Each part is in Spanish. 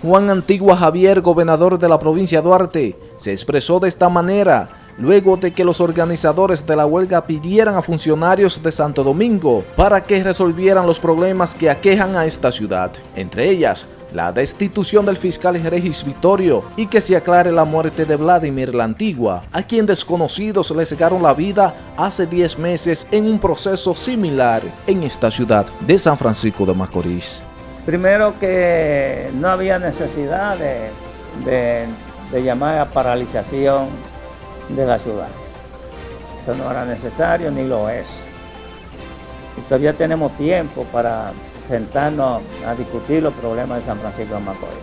Juan Antigua Javier, gobernador de la provincia de Duarte, se expresó de esta manera luego de que los organizadores de la huelga pidieran a funcionarios de Santo Domingo para que resolvieran los problemas que aquejan a esta ciudad, entre ellas la destitución del fiscal Regis Vittorio y que se aclare la muerte de Vladimir la Antigua, a quien desconocidos le cegaron la vida hace 10 meses en un proceso similar en esta ciudad de San Francisco de Macorís. Primero que no había necesidad de, llamar a paralización de la ciudad. Eso no era necesario ni lo es. Y todavía tenemos tiempo para sentarnos a discutir los problemas de San Francisco de Macorís.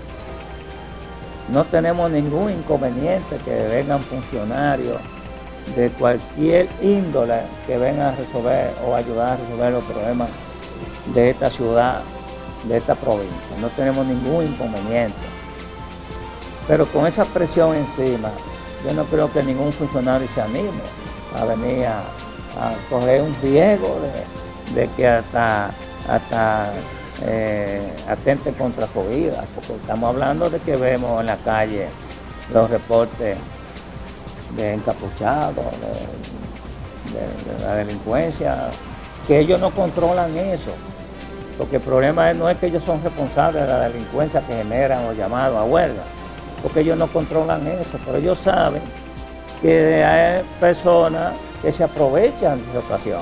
No tenemos ningún inconveniente que vengan funcionarios de cualquier índole que vengan a resolver o ayudar a resolver los problemas de esta ciudad, de esta provincia. No tenemos ningún inconveniente. Pero con esa presión encima, yo no creo que ningún funcionario se anime a venir a, coger un riesgo de que hasta hasta eh, atente contra COVID, porque estamos hablando de que vemos en la calle los reportes de encapuchados, de, la delincuencia, que ellos no controlan eso, porque el problema no es que ellos son responsables de la delincuencia que generan los llamados a huelga, porque ellos no controlan eso, pero ellos saben que hay personas que se aprovechan de esa ocasión.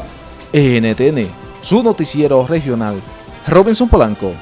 NTN su noticiero regional. Robinson Polanco.